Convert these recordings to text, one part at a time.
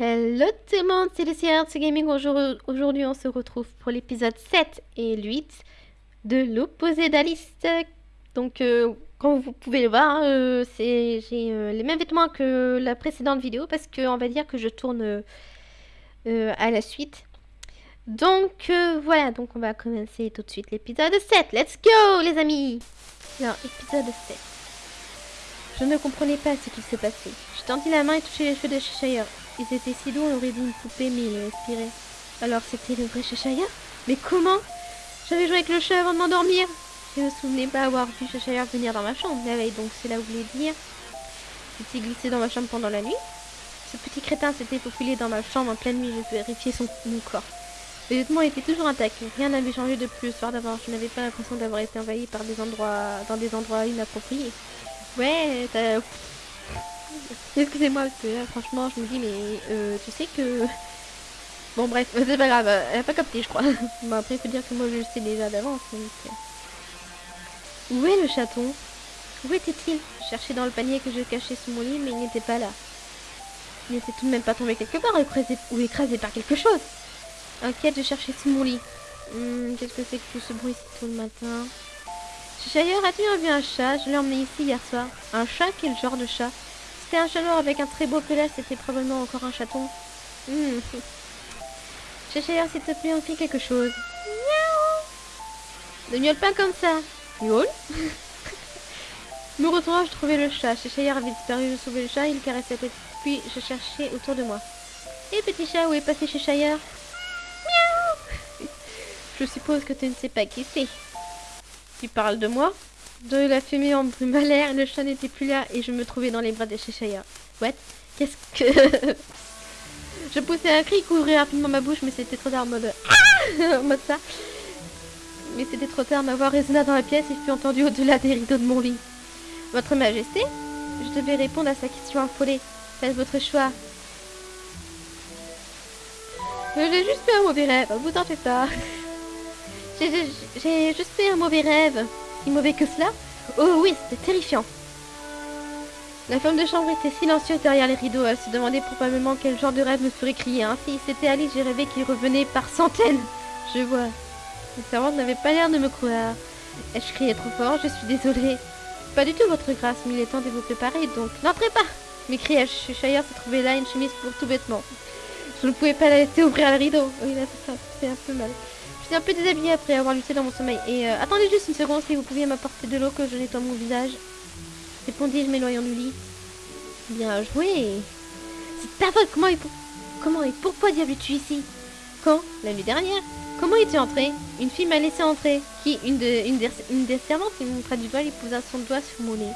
Hello tout le monde, c'est Lucia c'est Gaming. Aujourd'hui, on se retrouve pour l'épisode 7 et 8 de l'opposé d'Alice. Donc, euh, comme vous pouvez le voir, euh, j'ai euh, les mêmes vêtements que la précédente vidéo parce qu'on va dire que je tourne à la suite. Donc, voilà, donc on va commencer tout de suite l'épisode 7. Let's go, les amis! Alors, épisode 7. Je ne comprenais pas ce qui se passait. Je tendis la main et touchai les cheveux de Cheshire. Ils étaient si on aurait dit une poupée, mais il respirait. Alors c'était le vrai Cheshire Mais comment? J'avais joué avec le chat avant de m'endormir. Je ne me souvenais pas avoir vu Cheshire venir dans ma chambre la veille, donc cela voulait dire qu'il glissé dans ma chambre pendant la nuit. Ce petit crétin s'était faufilé dans ma chambre en pleine nuit, je vérifiais son mon corps. Les vêtements étaient toujours intacts, rien n'avait changé depuis le soir d'avant. Je n'avais pas l'impression d'avoir été envahi par des endroits, dans des endroits inappropriés. Ouais, t'as Excusez-moi, parce que là, franchement, je me dis, mais euh, tu sais que... Bon, bref, c'est pas grave, elle a pas capté, je crois. bon, après, il faut dire que moi, je le sais déjà d'avance. Euh. Où est le chaton? Où était-il? Je cherchais dans le panier que je cachais sous mon lit, mais il n'était pas là. Il n'était tout de même pas tombé quelque part ou écrasé par quelque chose. Inquiète, je cherchais sous mon lit. Hmm, qu'est-ce que c'est que tout ce bruit si tôt le matin? Cheshire, as-tu revu un chat? Je l'ai emmené ici hier soir. Un chat? Quel genre de chat? C'était un chat noir avec un très beau pelage, c'était probablement encore un chaton. Mmh. Cheshire, s'il te plaît, on fait quelque chose. Miaou Ne miaule pas comme ça. Miaule Me retournant, je trouvais le chat. Cheshire avait disparu, je sauvais le chat, il caressait la. Puis je cherchais autour de moi. Et petit chat, où est passé Cheshire Miaou Je suppose que tu ne sais pas qui c'est. Tu parles de moi? De la fumée en l'air, le chat n'était plus là et je me trouvais dans les bras de Cheshire. What? Qu'est-ce que... je poussais un cri, couvrir rapidement ma bouche, mais c'était trop tard en mode... Ah en mode ça. Mais c'était trop tard, ma voix résonna dans la pièce et fut entendue au-delà des rideaux de mon lit. Votre Majesté Je devais répondre à sa question affolée. Faites votre choix. J'ai juste fait un mauvais rêve, vous en faites pas. J'ai juste fait un mauvais rêve si mauvais que cela Oh oui, c'était terrifiant. La femme de chambre était silencieuse derrière les rideaux. Elle se demandait probablement quel genre de rêve me ferait crier ainsi. C'était Alice, j'ai rêvé qu'il revenait par centaines. Je vois. Les servante n'avait pas l'air de me croire. Ai-je crié trop fort? Je suis désolée. Pas du tout, votre grâce, mais il est temps de vous préparer, donc n'entrez pas m'écriai-je. Shire se trouvait là, une chemise pour tout bêtement. Je ne pouvais pas la laisser ouvrir le rideau. Oui, là, ça, fait un peu mal suis un peu déshabillée après avoir lutté dans mon sommeil. Et euh, attendez juste une seconde, si vous pouviez m'apporter de l'eau que je nettoie mon visage. Répondis-je, m'éloignant du lit. Bien joué. C'est ta faute. Comment et, pour... Comment et pourquoi diable es-tu ici? Quand? La nuit dernière. Comment es-tu entré? Une fille m'a laissé entrer. Qui? Une, de, des, une des servantes qui du doigt lui posa son doigt sur mon nez.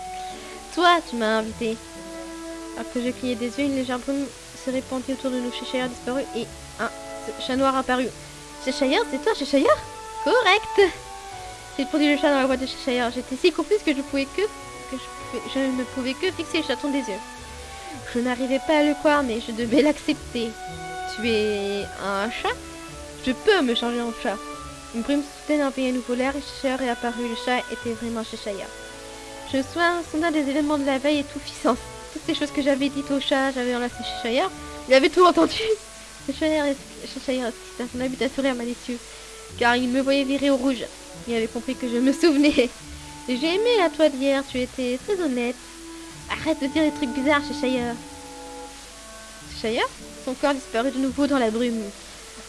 Toi, tu m'as invité. Alors que je clignais des yeux, une légère brume se répandit autour de nous. Cheshire disparu et un chat noir apparut. Cheshire, c'est toi, Cheshire? Correct J'ai produit le chat dans la boîte de Cheshire. J'étais si confuse que je pouvais que... que je, ne pouvais que fixer le chaton des yeux. Je n'arrivais pas à le croire, mais je devais l'accepter. Tu es un chat? Je peux me changer en chat. Une brume soudaine un nouveau l'air et Cheshire est apparu. Le chat était vraiment Cheshire. Je sois un sondage des événements de la veille et tout fit sens. Toutes ces choses que j'avais dites au chat, j'avais enlacé Cheshire. Il avait tout entendu Cheshire à son habit à sourire malicieux, car il me voyait virer au rouge. Il avait compris que je me souvenais. J'ai aimé la toi d'hier, tu étais très honnête. Arrête de dire des trucs bizarres, Cheshire. Cheshire Son corps disparut de nouveau dans la brume.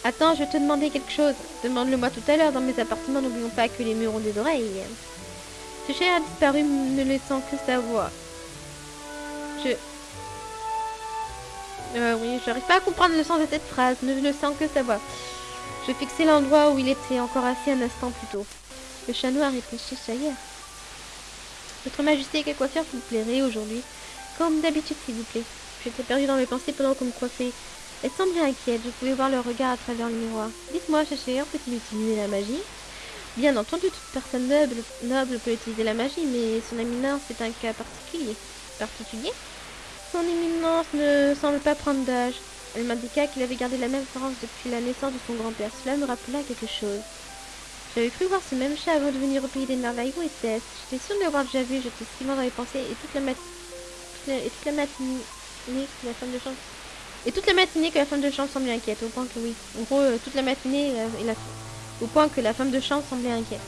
Attends, je vais te demander quelque chose. Demande-le-moi tout à l'heure dans mes appartements. N'oublions pas que les murs ont des oreilles. Cheshire a disparu, ne laissant que sa voix. Je... Euh, oui, j'arrive pas à comprendre le sens de cette phrase, ne le sens que sa voix. Je fixais l'endroit où il était encore assis un instant plus tôt. Le chat noir chez Cheshire. Votre Majesté, quelle coiffure vous plairait aujourd'hui? Comme d'habitude, s'il vous plaît. J'étais perdue dans mes pensées pendant qu'on me coiffait. Elle semblait inquiète, je pouvais voir leur regard à travers le miroir. Dites-moi, Cheshire, peut-il utiliser la magie? Bien entendu, toute personne noble, noble peut utiliser la magie, mais son éminence est un cas particulier. Particulier? Son éminence ne semble pas prendre d'âge. Elle m'indiqua qu'il avait gardé la même apparence depuis la naissance de son grand-père. Cela me rappela quelque chose. J'avais cru voir ce même chat avant de venir au pays des merveilles. Où était-ce J'étais sûre de l'avoir déjà vu. J'étais si loin dans les pensées et toute la, mat... et toute la matinée, la femme de chambre Et toute la matinée que la femme de chambre semblait inquiète, au point que oui. En gros, euh, toute la matinée, et la- au point que la femme de chambre semblait inquiète.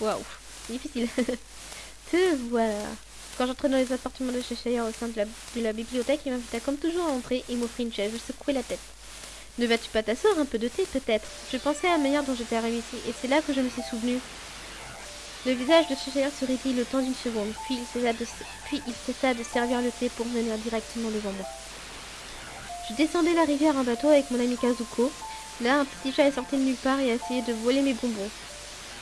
Waouh, difficile. Te voilà. Quand j'entrais dans les appartements de Cheshire au sein de la, bibliothèque, il m'invita comme toujours à entrer et m'offrit une chaise. Je secouais la tête. Ne vas-tu pas t'asseoir un peu de thé, peut-être? Je pensais à la manière dont j'étais arrivée ici, et c'est là que je me suis souvenu. Le visage de Cheshire se raidit le temps d'une seconde, puis il, cessa de, puis il cessa de servir le thé pour venir directement devant moi. Je descendais la rivière en bateau avec mon ami Kazuko. Là, un petit chat est sorti de nulle part et a essayé de voler mes bonbons.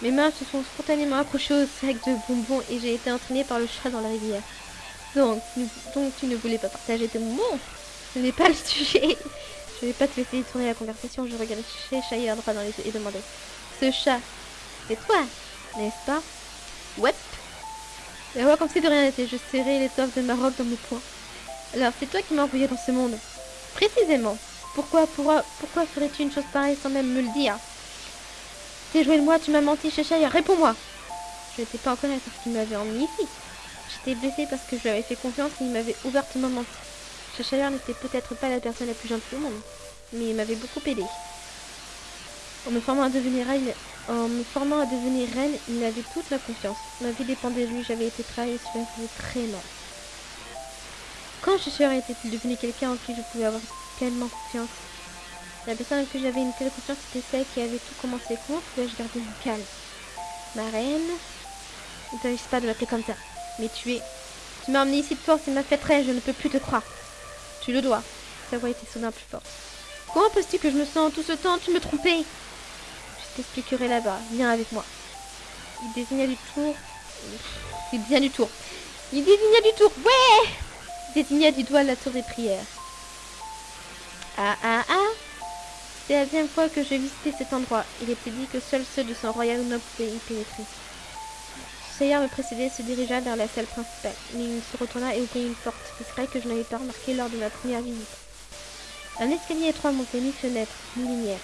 Mes mains se sont spontanément accrochées au sac de bonbons et j'ai été entraînée par le chat dans la rivière. Donc, donc tu ne voulais pas partager tes bonbons Ce n'est pas le sujet. Je vais pas te laisser tourner la conversation. Je regardais Cheshire droit dans les yeux et demandais Ce chat, c'est toi, n'est-ce pas? Ouais. La voix comme si de rien n'était. Je serrais l'étoffe de ma dans mes poings. Alors, c'est toi qui m'as envoyé dans ce monde Précisément. Pourquoi, pourquoi, pourquoi ferais-tu une chose pareille sans même me le dire? T'es joué de moi, tu m'as menti, Cheshire, réponds-moi Je n'étais pas en colère parce qu'il m'avait emmené ici. J'étais blessée parce que je lui avais fait confiance et il m'avait ouvertement menti. Cheshire n'était peut-être pas la personne la plus gentille au monde, mais il m'avait beaucoup aidé. En me formant à devenir reine, il avait toute ma confiance. Ma vie dépendait de lui, j'avais été trahie et cela faisait très mal. Quand Cheshire était-il devenu quelqu'un en qui je pouvais avoir pleinement confiance? La personne qui j'avais une telle confiance était celle qui avait tout commencé. Comment pouvais-je garder mon calme Ma reine Il ne pas de l'appeler comme ça. Mais tu es... Tu m'as emmené ici de force et m'as fait très, je ne peux plus te croire. Tu le dois. Sa voix était soudain plus forte. Comment penses-tu que je me sens tout ce temps? Tu me trompais Je t'expliquerai là-bas. Viens avec moi. Il désigna du tour... Il désigna du tour. Il désigna du tour. Ouais désigna du doigt la tour des prières. Ah ah ah C'est la deuxième fois que je visitais cet endroit. Il était dit que seuls ceux de son royaume ne pouvaient y pénétrer. Seigneur me précédait et se dirigea vers la salle principale, mais il se retourna et ouvrit une porte discrète que je n'avais pas remarquée lors de ma première visite. Un escalier étroit montait ni fenêtre, ni lumière.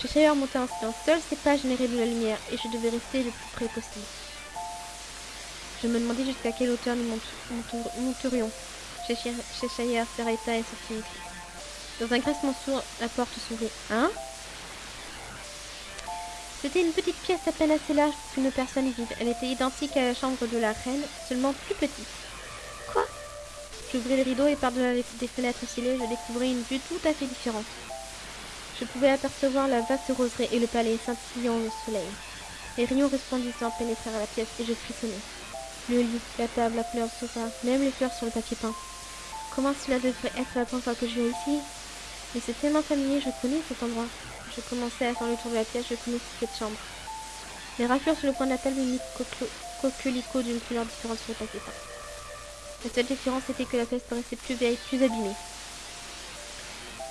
Cheshire montait en silence. Seuls ces pas généraient de la lumière et je devais rester le plus près possible. Je me demandais jusqu'à quelle hauteur nous monterions. Cheshire s'arrêta et sortit. Dans un grincement sourd, la porte s'ouvrit. Hein? C'était une petite pièce à peine assez large pour qu'une personne vive. Elle était identique à la chambre de la reine, seulement plus petite. Quoi? J'ouvris le rideau et par-delà des fenêtres scellées, je découvris une vue tout à fait différente. Je pouvais apercevoir la vaste roseraie et le palais scintillant au soleil. Les rayons resplendissants pénétrèrent la pièce et je frissonnais. Le lit, la table, la couleur du sofa, même les fleurs sur le papier peint. Comment cela devrait être la première fois que je viens ici? Mais c'est tellement familier, je connais cet endroit. Je commençais à faire le tour de la pièce, je connaissais cette chambre. Les raflures sur le coin de la table coquelicot d'une couleur différente sur le papier peint. La seule différence était que la pièce paraissait plus vieille, plus abîmée.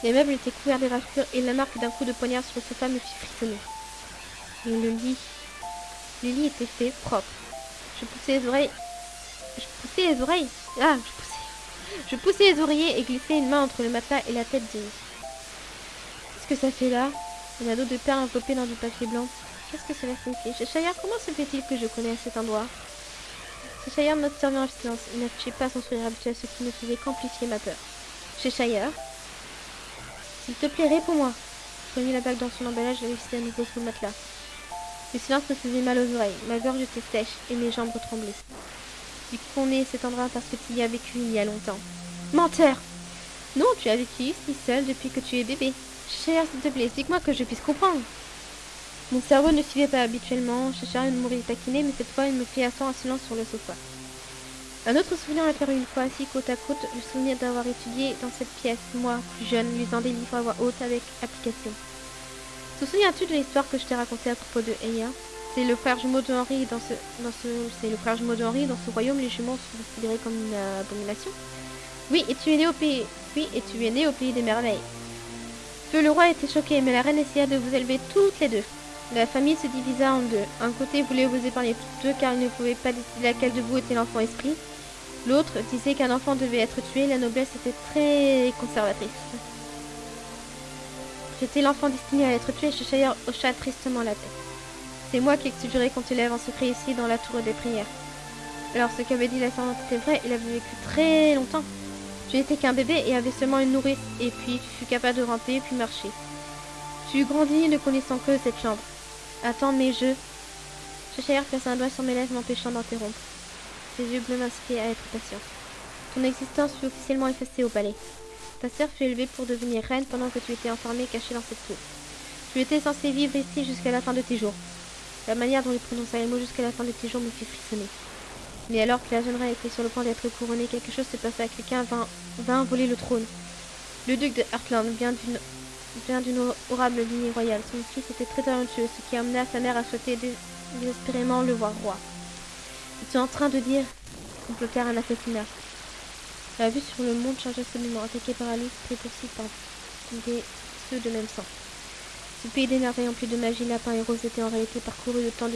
Les meubles étaient couverts de raflures et la marque d'un coup de poignard sur le sofa me fit frissonner. Et le lit. Le lit était fait propre. Je poussais les oreilles. Je poussais les oreilles. Ah, je poussais. Je poussais les oreillers et glissais une main entre le matelas et la tête de Qu'est-ce que ça fait là Un ado de perles enveloppé dans du papier blanc. Qu'est-ce que cela signifie Cheshire, comment se fait-il que je connais cet endroit Cheshire m'observait en silence. Il n'affichait pas son sourire habituel, ce qui ne faisait qu'amplifier ma peur. Cheshire S'il te plaît, réponds-moi. Je remis la bague dans son emballage et laissé à nouveau sous le matelas. Le silence me faisait mal aux oreilles. Ma gorge était sèche et mes jambes tremblaient. Tu connais cet endroit parce que tu y as vécu il y a longtemps. Menteur Non, tu as vécu ici seul depuis que tu es bébé. Cher, s'il te plaît, explique-moi que je puisse comprendre. Mon cerveau ne suivait pas habituellement. Cheshire me mourait taquiner, mais cette fois, il me fit asseoir en silence sur le sofa. Un autre souvenir apparut une fois assis côte à côte, le souvenir d'avoir étudié dans cette pièce, moi, plus jeune, lisant des livres à voix haute avec application. Te souviens-tu de l'histoire que je t'ai racontée à propos de Eya C'est le frère jumeau de Henri dans ce, dans ce, c'est le frère jumeau de Henri dans ce royaume. Les jumeaux sont considérés comme une euh, abomination. Oui, et tu es né au pays. Oui, et tu es né au pays des merveilles. Le roi était choqué, mais la reine essaya de vous élever toutes les deux. La famille se divisa en deux. Un côté voulait vous épargner toutes deux car il ne pouvait pas décider laquelle de vous était l'enfant esprit. L'autre disait qu'un enfant devait être tué. La noblesse était très conservatrice. J'étais l'enfant destiné à être tué, Cheshire hocha tristement la tête. C'est moi qui ai juré qu'on te lève en secret ici dans la tour des prières. Alors ce qu'avait dit la servante était vrai, il avait vécu très longtemps. Tu étais qu'un bébé et avais seulement une nourrice, et puis tu fus capable de ramper puis marcher. Tu grandis ne connaissant que cette chambre. Attends, mais je... Cheshire plaça un doigt sur mes lèvres m'empêchant d'interrompre. Ses yeux bleus m'incitaient à être patient. Ton existence fut officiellement effacée au palais. Ta sœur fut élevée pour devenir reine pendant que tu étais enfermée cachée dans cette tour. Tu étais censé vivre ici jusqu'à la fin de tes jours. La manière dont il prononça les mots jusqu'à la fin de tes jours me fit frissonner. Mais alors que la jeune reine était sur le point d'être couronnée, quelque chose se passa. Quelqu'un vint, vint voler le trône. Le duc de Heartland vient d'une vient d'une horrible lignée royale. Son fils était très talentueux, ce qui amena sa mère à souhaiter désespérément le voir roi. Es-tu en train de dire complotèrent un assassinat La vue sur le monde changea seulement, attaqué par Alice, poursuivi par des ceux de même sang. Ce pays d'énervé empli de magie, lapin et rose était en réalité parcouru de temps de.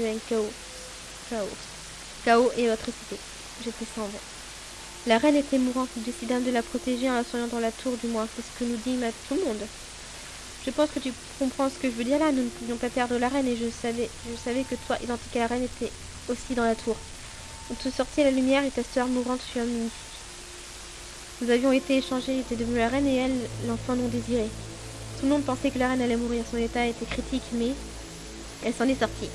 Chaos. Chaos et atrocité. J'étais sans voix. La reine était mourante, nous décidâmes de la protéger en la soignant dans la tour, du moins, c'est ce que nous dit tout le monde. Je pense que tu comprends ce que je veux dire là. Nous ne pouvions pas perdre la reine et je savais, je savais que toi, identique à la reine, était aussi dans la tour. On te sortit la lumière et ta soeur mourante fut un Nous avions été échangés, était devenue la reine et elle, l'enfant non désiré. Tout le monde pensait que la reine allait mourir. Son état était critique, mais elle s'en est sortie.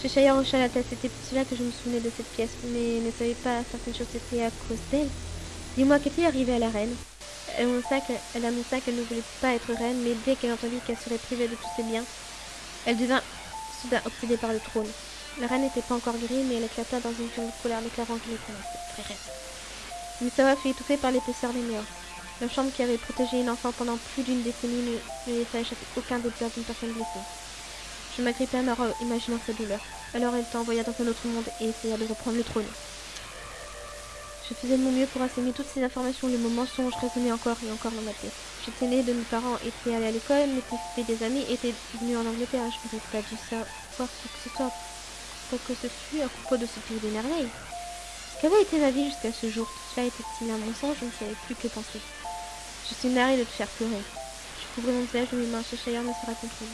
Cheshire hocha la tête. C'était pour cela que je me souvenais de cette pièce, mais ne savais pas certaines choses étaient à cause d'elle. Dis-moi, qu'est-il arrivé à la reine? Elle annonça qu'elle ne voulait pas être reine, mais dès qu'elle entendit qu'elle serait privée de tous ses biens, elle devint soudain obsédée par le trône. La reine n'était pas encore guérie, mais elle éclata dans une violente colère, déclarant qu'elle était très reine. Misawa fut étouffée par l'épaisseur des murs. La chambre qui avait protégé une enfant pendant plus d'une décennie ne, ne laissa aucun des d'une personne blessée. Je m'agrippais à ma imaginant sa douleur. Alors elle t'envoya dans un autre monde et essaya de reprendre le trône. Je faisais de mon mieux pour assimiler toutes ces informations. Les moments mensonges résonnaient encore et encore dans ma tête. J'étais née de mes parents, étaient allés à l'école, m'étaient fait des amis, étaient venus en Angleterre. Je n'aurais pas dû savoir quoi que ce soit. Quoi que ce fût à propos de ce pays des merveilles. Qu'avait été ma vie jusqu'à ce jour? Tout cela était-il un mensonge? Je ne savais plus que penser. Je suis navrée de te faire pleurer. Je couvrais mon visage de mes mains. Cheshire ne sera compris.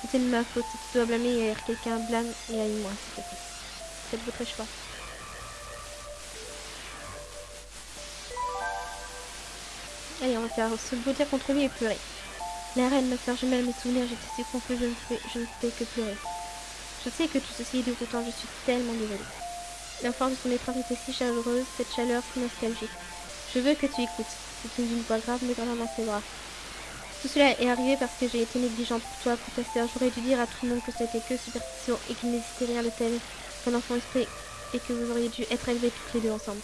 C'était de ma faute. Si tu dois blâmer quelqu'un, blâme et haïs-moi, s'il te plaît. Faites votre choix. Allez, on va faire se blottir contre lui et pleurer. La reine, ma soeur jumelle, mes souvenirs, j'étais si confus, je ne, fais, je ne fais que pleurer. Je sais que tout ceci est déroutant, je suis tellement désolée. La force de son étreinte était si chaleureuse, cette chaleur si nostalgique. Je veux que tu écoutes. C'est une voix grave me dans ses bras. Tout cela est arrivé parce que j'ai été négligente pour toi, pour. J'aurais dû dire à tout le monde que c'était que superstition et qu'il n'existait rien de tel qu'un enfant esprit et que vous auriez dû être élevés toutes les deux ensemble.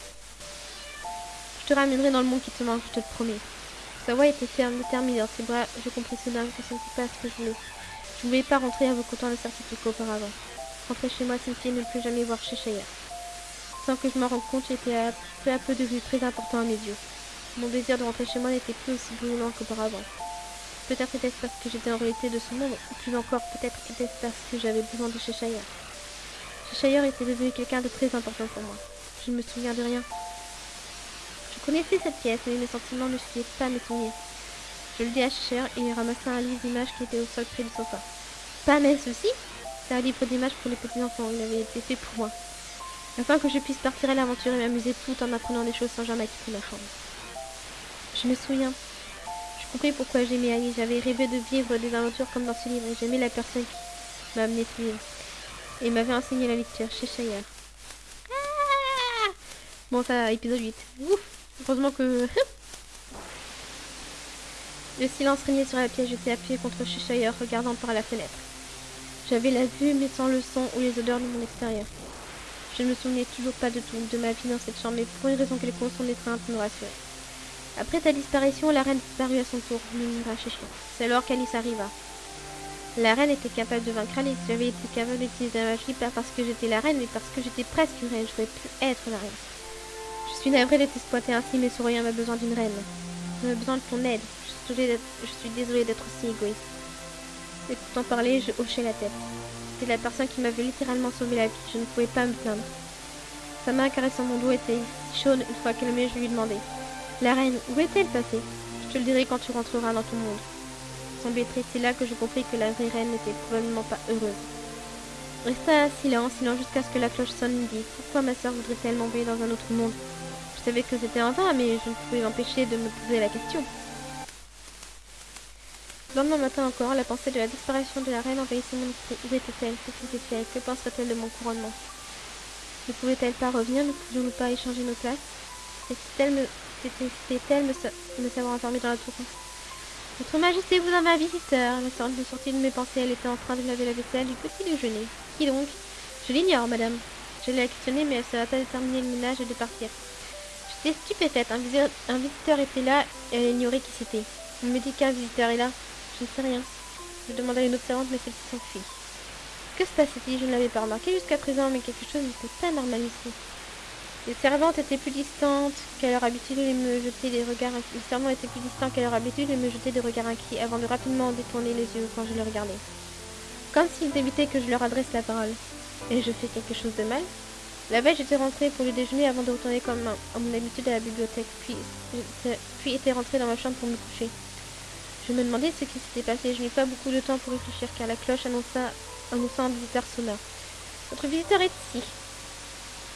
Je te ramènerai dans le monde qui te manque, je te le promets. Sa voix était ferme, déterminée dans ses bras. Je compris que ce n'était pas ce que je voulais. Je ne voulais pas rentrer vous content de certificat qu'auparavant. Rentrer chez moi signifiait ne plus jamais voir chez Cheshire. Sans que je m'en rende compte, j'étais peu à peu devenu très important à mes yeux. Mon désir de rentrer chez moi n'était plus aussi brûlant qu'auparavant. Peut-être était-ce parce que j'étais en réalité de ce monde, ou plus encore, peut-être était-ce parce que j'avais besoin de Cheshire. Cheshire était devenu quelqu'un de très important pour moi. Je ne me souviens de rien, je connaissais cette pièce, mais mes sentiments ne suivaient pas mes. Je le dis à Cheshire et il ramassa un livre d'images qui était au sol près du sofa. Pas mais ceci C'est un livre d'images pour les petits enfants, il avait été fait pour moi. Afin que je puisse partir à l'aventure et m'amuser tout en apprenant des choses sans jamais quitter ma chambre. Je me souviens. Compris pourquoi j'aimais Ali. J'avais rêvé de vivre des aventures comme dans ce livre et j'aimais la personne qui m'a amené ce livre. Et m'avait enseigné la lecture chez Shire. Ah bon, ça, épisode 8. Ouf Heureusement que... Le silence régnait sur la pièce, j'étais appuyé contre Cheshire, regardant par la fenêtre. J'avais la vue, mais sans le son ou les odeurs de mon extérieur. Je ne me souvenais toujours pas de tout, de ma vie dans cette chambre, mais pour une raison quelconque, son étreinte me rassurait. Après ta disparition, la reine disparut à son tour, murmura Cheshire. C'est alors qu'Alice arriva. La reine était capable de vaincre Alice. J'avais été capable d'utiliser ma vie pas parce que j'étais la reine, mais parce que j'étais presque une reine. Je pouvais plus être la reine. Je suis navrée de t'exploiter ainsi, mais Souriant a besoin d'une reine. J'ai besoin de ton aide. Je suis désolée d'être aussi égoïste. Écoutant parler, je hochais la tête. C'était la personne qui m'avait littéralement sauvé la vie. Je ne pouvais pas me plaindre. Sa main caressant mon dos était chaude une fois qu'elle je lui demandais. La reine, où est-elle passée? Je te le dirai quand tu rentreras dans ton monde. Semblait triste, c'est là que je compris que la vraie reine n'était probablement pas heureuse. Resta silence, silence jusqu'à ce que la cloche sonne et dit Pourquoi ma soeur voudrait-elle m'envoyer dans un autre monde? Savais que c'était en vain, mais je ne pouvais m'empêcher de me poser la question. Le lendemain matin encore, la pensée de la disparition de la reine envahissait mon esprit. Où était-elle? Que faisait-elle Que penserait-elle de mon couronnement? Ne pouvait-elle pas revenir? Ne pouvions-nous pas échanger nos places? C'était-elle me, c'était, me, me savoir enfermée dans la tour Votre Majesté, vous avez un visiteur. La sorte de sortie de mes pensées, elle était en train de laver la vaisselle du petit déjeuner. Qui donc? Je l'ignore, madame. Je l'ai questionné, mais elle ne va pas déterminer le ménage et de partir. J'étais stupéfaite. Un, un visiteur était là et elle ignorait qui c'était. On me dit qu'un visiteur est là. Je ne sais rien. Je demandais à une observante, mais celle-ci s'enfuit. Que se passait-il? Je ne l'avais pas remarqué jusqu'à présent, mais quelque chose n'était pas normal ici. Les servantes étaient plus distantes qu'à leur habitude et me jeter des regards servants étaient plus distants qu'à leur habitude et me jetaient des regards inquiets avant de rapidement détourner les yeux quand je les regardais. Comme s'ils évitaient que je leur adresse la parole. Et je fais quelque chose de mal? La veille, j'étais rentrée pour le déjeuner avant de retourner comme à mon habitude à la bibliothèque, puis, puis était rentrée dans ma chambre pour me coucher. Je me demandais ce qui s'était passé. Je n'ai pas beaucoup de temps pour réfléchir car la cloche annonça, annonça un visiteur sonore. Votre visiteur est ici.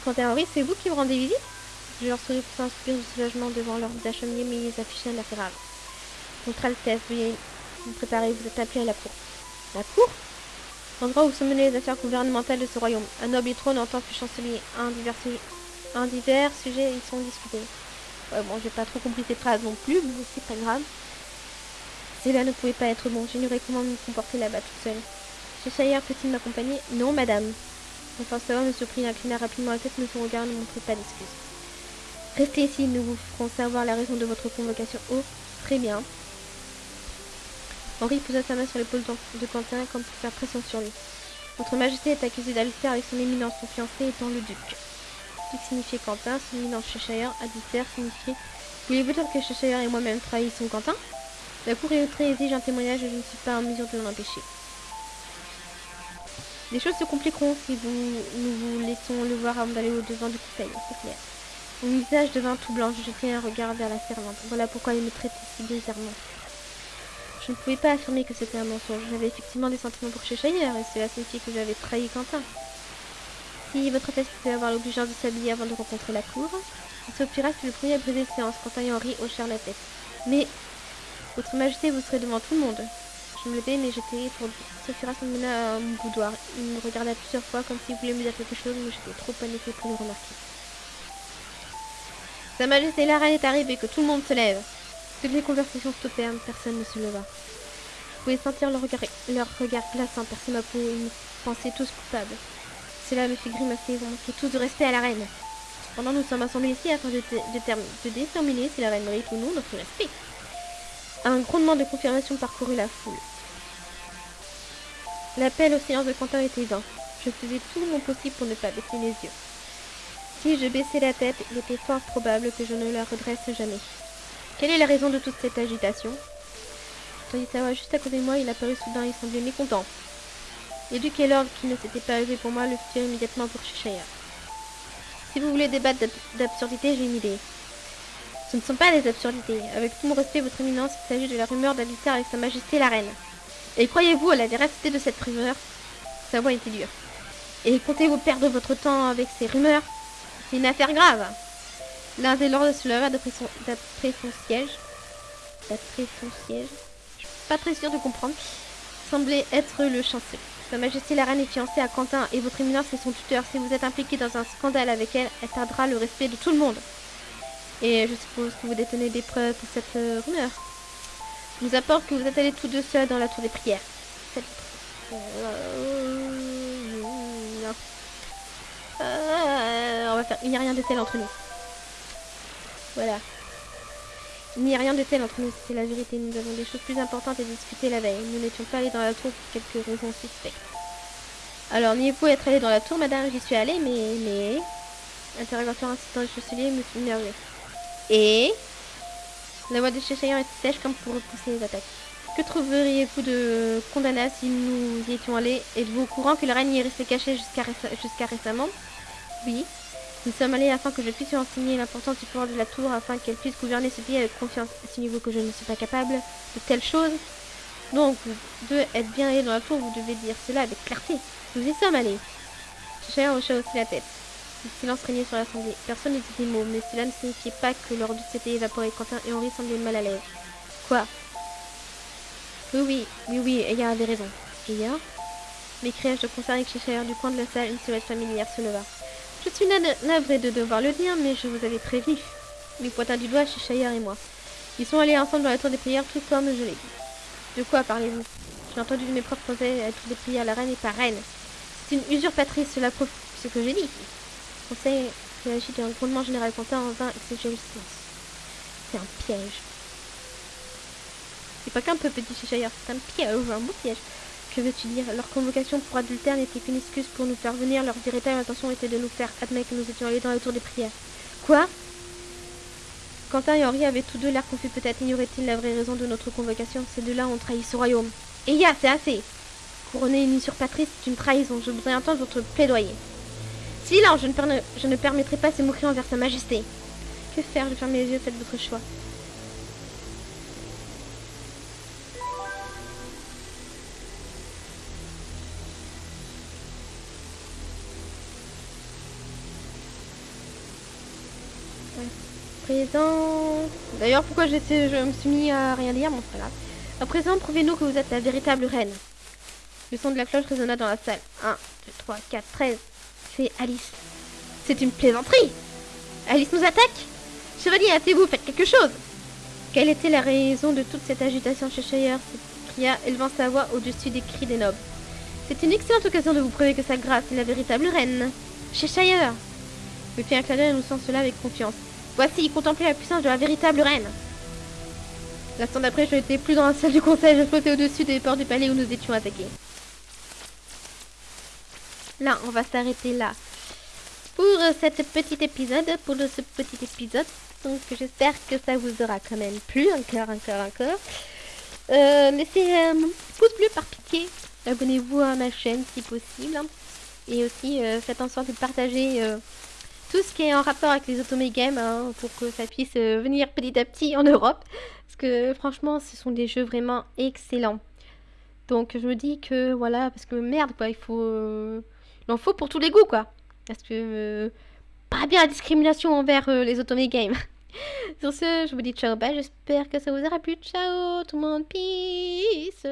Quant à Henri, c'est vous qui me rendez visite Je leur souris pour un soupir de soulagement devant leur visage mais ils affichaient un grave. Votre Altesse, veuillez vous préparer, vous êtes appelé à la cour. La cour? L'endroit où se menaient les affaires gouvernementales de ce royaume. Un noble trône en tant que chancelier. Un divers, un divers sujets ils sont discutés. Ouais, bon, j'ai pas trop compris ces phrases non plus, mais c'est pas grave. Cela ne pouvait pas être bon. J'ignorais comment me comporter là-bas toute seule. Cheshire peut-il m'accompagner? Non, madame. Enfin, cela me surprit, inclina rapidement la tête, mais son regard ne montrait pas d'excuses. Restez ici, nous vous ferons savoir la raison de votre convocation. Oh, très bien. Henri posa sa main sur l'épaule de Quentin comme pour faire pression sur lui. Votre Majesté est accusée d'adultère avec son éminence, son fiancé étant le duc. Duc signifiait Quentin, son éminence Cheshire, adultère signifiait... Voulez-vous dire que Cheshire et moi-même trahissons Quentin? La cour est très exige un témoignage et je ne suis pas en mesure de l'en empêcher. Les choses se compliqueront si vous, nous vous laissons le voir avant d'aller au-devant du conseil, c'est clair. Mon visage devint tout blanc, je jetai un regard vers la servante. Voilà pourquoi il me traitait si bizarrement. Je ne pouvais pas affirmer que c'était un mensonge. J'avais effectivement des sentiments pour Cheshire et cela signifiait que j'avais trahi Quentin. Si votre Altesse pouvait avoir l'obligeance de s'habiller avant de rencontrer la cour, ce pirate fut le premier à briser séance. Quentin et Henri hochèrent la tête. Mais votre Majesté, vous serez devant tout le monde. Je me levais, mais j'étais pour Sophira me mena à mon boudoir. Il me regarda plusieurs fois comme s'il voulait me dire quelque chose, mais j'étais trop paniquée pour le remarquer. Sa Majesté la reine est arrivée, que tout le monde se lève. Toutes les conversations stoppèrent, personne ne se leva. Vous pouvez sentir leur regard, leur regard glaçant percer ma peau et me pensaient tous coupables. Cela me fit grimacer, vous manquez tous de respect à la reine. Cependant, nous sommes assemblés ici afin de, de déterminer si la reine mérite ou non notre respect. Un grondement de confirmation parcourut la foule. L'appel au silence de Quentin était vain. Je faisais tout mon possible pour ne pas baisser les yeux. Si je baissais la tête, il était fort probable que je ne la redresse jamais. Quelle est la raison de toute cette agitation? Voix juste à côté de moi, il apparut soudain et semblait mécontent. Et l'ordre qui ne s'était pas levé pour moi le firent immédiatement pour Cheshire. Si vous voulez débattre d'absurdité, j'ai une idée. Ce ne sont pas des absurdités. Avec tout mon respect, votre éminence, il s'agit de la rumeur d'adultère avec sa majesté la reine. Et croyez-vous à la véracité de cette rumeur? Sa voix était dure. Et comptez-vous perdre votre temps avec ces rumeurs? C'est une affaire grave. L'un des lords se leva d'après son, siège. D'après son siège. Je suis pas très sûre de comprendre. Semblait être le chancelier. Sa Majesté la Reine est fiancée à Quentin et votre éminence est son tuteur. Si vous êtes impliqué dans un scandale avec elle, elle perdra le respect de tout le monde. Et je suppose que vous détenez des preuves pour cette euh, rumeur. Je vous apporte que vous êtes allés tous deux seuls dans la tour des prières. Euh, on va faire. Il n'y a rien de tel entre nous. Voilà. Il n'y a rien de tel entre nous, c'est la vérité. Nous avons des choses plus importantes à discuter la veille. Nous n'étions pas allés dans la tour pour quelques raisons suspectes. Alors, niez-vous être allé dans la tour, madame J'y suis allée, mais... mais... Interrogatoire insistant de chancelier me. Et la voix de Cheshire était sèche comme pour repousser les attaques. Que trouveriez-vous de condamnable si nous y étions allés? Êtes-vous au courant que la reine y est restée cachée jusqu'à récemment? Oui. Nous sommes allés afin que je puisse enseigner l'importance du pouvoir de la tour afin qu'elle puisse gouverner ce pays avec confiance. Signez-vous que je ne suis pas capable de telles choses Donc, vous deux êtes bien allés dans la tour, vous devez dire cela avec clarté. Nous y sommes allés. Cheshire hocha aussi la tête. Le silence régnait sur l'assemblée. Personne ne dit des mots, mais cela ne signifiait pas que leur doute s'était évaporé. Quentin et Henri semblaient mal à l'aise. Quoi? Oui, oui, oui, oui, Eya avait raison. Eya M'écriai-je de concert avec Cheshire du coin de la salle, une silhouette familière se leva. Je suis navrée de devoir le dire, mais je vous avais prévenu. Il pointa du doigt Cheshire et moi. Ils sont allés ensemble dans la tour des prières, tout comme je l'ai dit. De quoi parlez-vous? J'ai entendu de mes conseils à la tour des prières, la reine est pas reine. C'est une usurpatrice, cela prouve ce que j'ai dit. Conseil réagit d'un grondement général Quentin en vain et se silence. C'est un piège. C'est pas qu'un peu petit Cheshire, c'est un piège, un beau piège. Que veux-tu dire? Leur convocation pour adultère n'était qu'une excuse pour nous faire venir. Leur véritable intention était de nous faire admettre que nous étions allés dans la tour des prières. Quoi? Quentin et Henri avaient tous deux l'air confus. Peut-être ignoraient-ils la vraie raison de notre convocation. Ces deux-là ont trahi ce royaume. Et ya, c'est assez Couronner une usurpatrice, c'est une trahison. Je voudrais entendre votre plaidoyer. Silence, je ne, je ne permettrai pas ces moqueries envers sa majesté. Que faire? Je ferme les yeux, faites votre choix. présent... D'ailleurs, pourquoi je me suis mis à rien dire pas grave. À présent, prouvez-nous que vous êtes la véritable reine. Le son de la cloche résonna dans la salle. 1, 2, 3, 4, 13. C'est Alice. C'est une plaisanterie Alice nous attaque Chevalier, hâtez-vous, faites quelque chose Quelle était la raison de toute cette agitation chez Shire? S'écria, élevant sa voix au-dessus des cris des nobles. C'est une excellente occasion de vous prouver que sa grâce est la véritable reine. Chez Shire Me fit un clin d'œil annonçant cela avec confiance. Voici, contemplez la puissance de la véritable reine. L'instant d'après, je n'étais plus dans la salle du conseil, je flottais au-dessus des portes du palais où nous étions attaqués. Là, on va s'arrêter là. Pour cet petit épisode, pour ce petit épisode. Donc j'espère que ça vous aura quand même plu, encore, encore, encore. Euh, laissez un pouce bleu par pitié. Abonnez-vous à ma chaîne si possible. Et aussi, euh, faites en sorte de partager euh, tout ce qui est en rapport avec les Otome Games hein, pour que ça puisse venir petit à petit en Europe. Parce que franchement, ce sont des jeux vraiment excellents. Donc je me dis que voilà, parce que merde quoi, il faut... Euh, en faut pour tous les goûts quoi. Parce que... Euh, pas bien la discrimination envers les Otome Games. Sur ce, je vous dis ciao, bye, j'espère que ça vous aura plu. Ciao tout le monde, peace